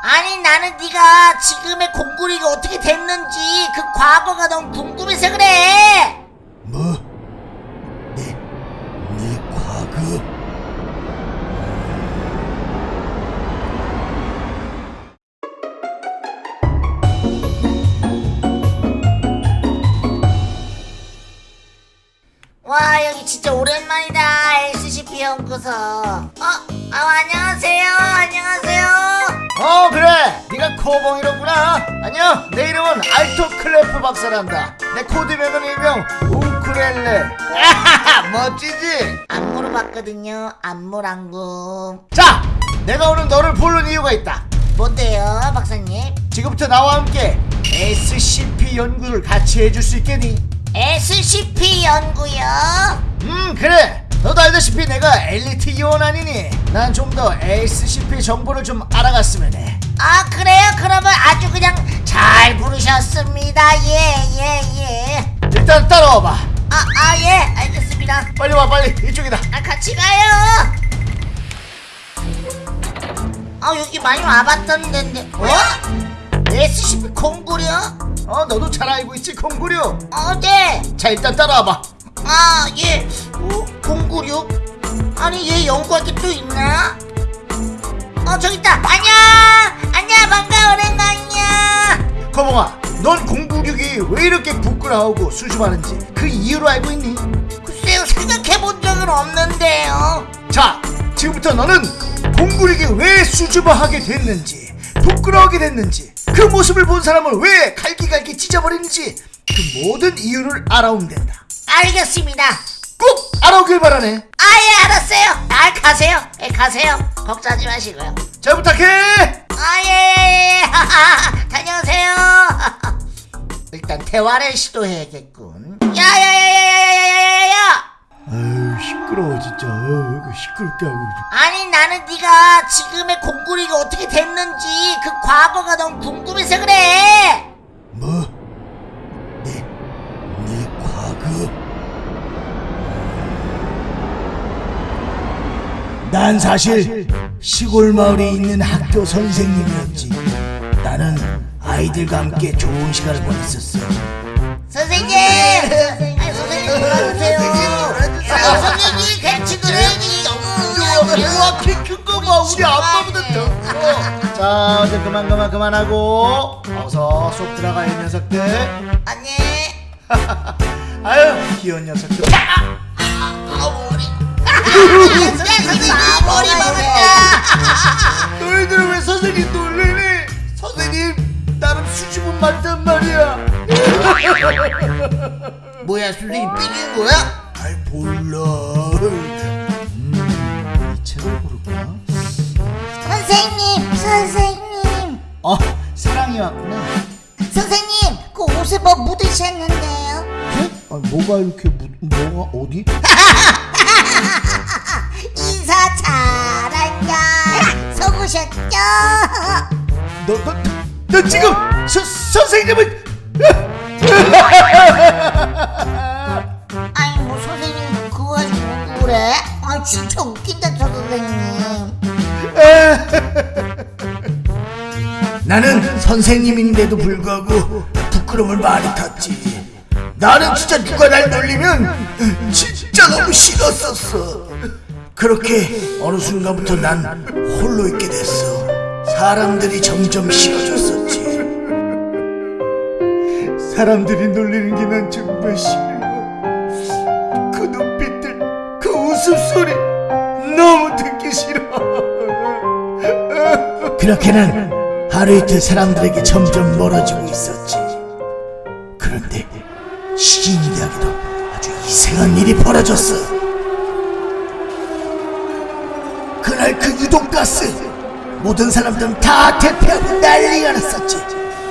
아니 나는 네가 지금의 공구리가 어떻게 됐는지 그 과거가 너무 궁금해서 그래. 뭐? 내, 내 과거? 와 여기 진짜 오랜만이다 SCP 연구소. 어? 아 안녕하세요. 안녕하세요. 어 그래 네가 코봉이로구나 안녕 내 이름은 알토 클레프 박사란다 내 코드명은 일명 우크렐레 아하하 멋지지? 안 물어봤거든요. 안 물안궁. 자 내가 오늘 너를 부른 이유가 있다 뭔데요, 박사님? 지금부터 나와 함께 SCP 연구를 같이 해줄 수 있겠니? SCP 연구요? 음 그래 너도 알다시피 내가 엘리트 요원 아니니 난 좀 더 SCP 정보를 좀 알아갔으면 해 아 그래요? 그러면 아주 그냥 잘 부르셨습니다. 예예 예. 일단 따라와봐 아 아 예 알겠습니다. 빨리 와 빨리 이쪽이다 아 같이 가요. 아 여기 많이 와봤던 데인데. 어? SCP 공구려? 어 너도 잘 알고 있지 공구류 어 네. 자 일단 따라와봐 아 예. 어 공구려? 아니 얘 연구할 게 또 있나? 어 저기 있다. 안녕. 안녕 반가워 오랜만이야. 거봉아 넌 공구육이 왜 이렇게 부끄러워하고 수줍어하는지 그 이유를 알고 있니? 글쎄요 생각해 본 적은 없는데요. 자 지금부터 너는 공구육이 왜 수줍어하게 됐는지 부끄러워하게 됐는지 그 모습을 본 사람을 왜 갈기갈기 찢어버리는지 그 모든 이유를 알아오면 된다 알겠습니다. 꼭 알아오길 바라네 아예 알았어요. 아 가세요. 예 가세요. 걱정하지 마시고요. 잘 부탁해 아예 다녀오세요. 일단 대화를 시도해야겠군. 야야야야야야야야야. 아유 시끄러워 진짜 어, 시끄럽게 하고 아니 나는 네가 지금의 공구리가 어떻게 됐는지 그 과거가 너무 궁금해서 그래. 난 사실 시골 마을에 있는 학교 선생님이었지. 나는 아이들과 함께 좋은 시간을 보냈었어. 선생님. 아니 선생님 놀아주세요. 아, 선생님 같이 놀아야지. 우와 키큰거 봐. 우리 아빠보다 더 커. 자, 이제 그만 그만 그만하고 어서 쏙 들어가 이 녀석들. 아니. 아유 귀여운 녀석들. 아 머리. 선생님 머리 먹었다. 너희들은 왜 선생님 놀래니? 선생님 나름 수줍은 말단 말이야 뭐야 선생님 삐진 거야? 아이 몰라 음, 이 책을 고를까? 선생님, 선생님, 어 사랑이 왔구나 선생님, 그 옷에 뭐 묻으셨는데요? 아, 뭐가 이렇게 무, 뭐가 어디? 속으셨죠? 너, 너, 너 지금 서, 선생님을 아니 뭐 선생님 그거 가지고 그래? 아 진짜 웃긴다 저 선생님. 나는 선생님인데도 불구하고 부끄러움을 많이 탔지 나는 진짜 누가 날 놀리면 진짜 너무 싫었었어 그렇게 어느 순간부터 난 홀로 있게 됐어 사람들이 점점 싫어졌었지 사람들이 놀리는 게 난 정말 싫어 그 눈빛들 그 웃음소리 너무 듣기 싫어 그렇게는 하루 이틀 사람들에게 점점 멀어지고 있었지. 그런데 시기이하게도 아주 이상한 일이 벌어졌어. 그날 그 유독가스 모든 사람들은 다 대피하고 난리가 났었지.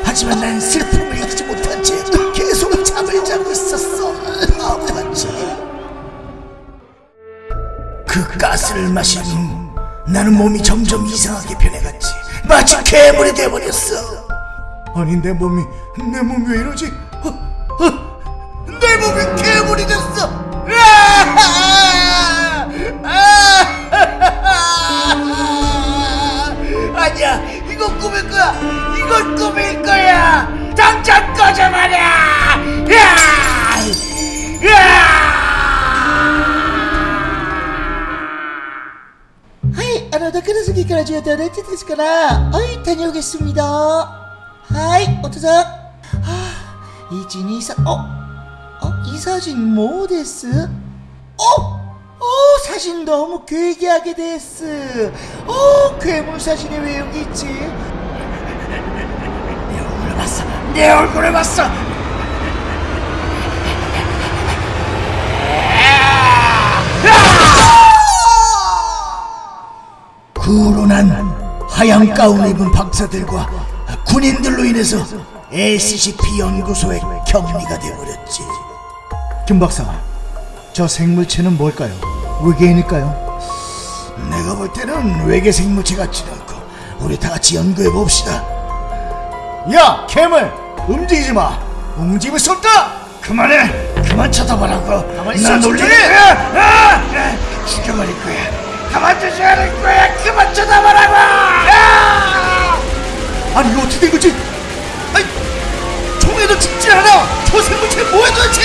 하지만 난 슬픔을 이기지 못한 채 계속 잠을 자고 있었어. 바보같이. 그 가스를 후 나는 몸이 점점 이상하게 변해갔지 마치 괴물이 돼버렸어 아니 내 몸이 내 몸이 왜 이러지 거야! 이건 꿈일 거야! 당장 꺼져 말이야! 야! 야! 하이, 아나다 그래서기 깔아줘야 되네 티트리스 거나 어이 다녀오겠습니다 하이, 어떠세 아, 이진 이사, 어? 어? 이 사진 뭐 됐어? 어? 오 사진 너무 괴기하게 됐어 오 괴물 사진의 외용이 있지 내 얼굴을 봤어 그 후로 난 하얀 가운을 입은 박사들과 군인들로 인해서 SCP 연구소의 격리가 되어버렸지 김 박사 저 생물체는 뭘까요? 외계인일까요? 내가 볼 때는 외계 생물체 같지는 않고 우리 다 같이 연구해 봅시다 야 괴물 움직이지 마. 움직일 수 없다 그만해! 그만 쳐다보라고. 가만히 있어 놀리는 거야. 아! 아! 죽여버릴 거야. 가만두지 않을 거야. 그만 쳐다보라고. 아! 아니 이거 어떻게 된 거지? 아니 총에도 죽지 않아. 저 생물체 뭐야 도대체?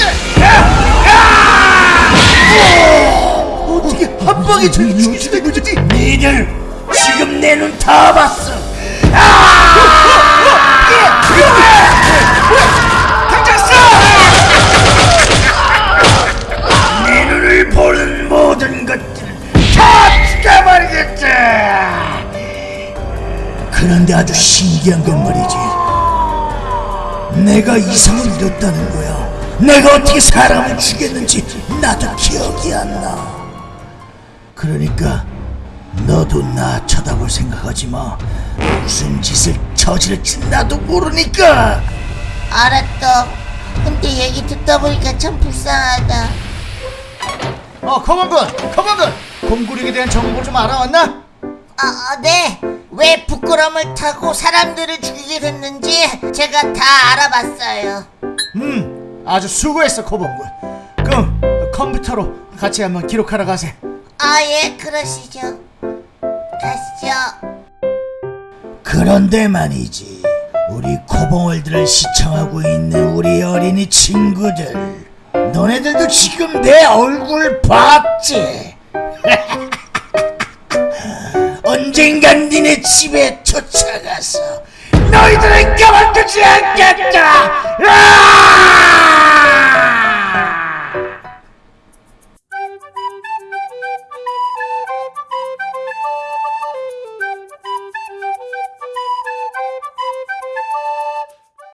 어떻게 한 방에 저기 죽일 수 있는 거지? 니들 지금 내 눈 다 봤어 신기한 건 말이지. 내가 이성을 잃었다는 거야. 내가 어떻게 사람을 죽였는지 나도 기억이 안 나. 그러니까 너도 나 쳐다볼 생각하지 마. 무슨 짓을 저질렀지 나도 모르니까. 알았어. 근데 얘기 듣다 보니까 참 불쌍하다. 어, 커먼군, 커먼군. 곰구룡에 대한 정보를 좀 알아왔나? 아, 아, 네. 왜 부끄럼을 타고 사람들을 죽이게 됐는지 제가 다 알아봤어요. 음, 아주 수고했어, 커먼군. 그럼 컴퓨터로 같이 한번 기록하러 가세. 아, 예, 그러시죠. 가시죠. 그런데 말이지, 우리 코봉월들을 시청하고 있는 우리 어린이 친구들, 너네들도 지금 내 얼굴 봤지? 언젠간 니네 집에 쫓아가서 너희들을 가만두지 않겠다! 아!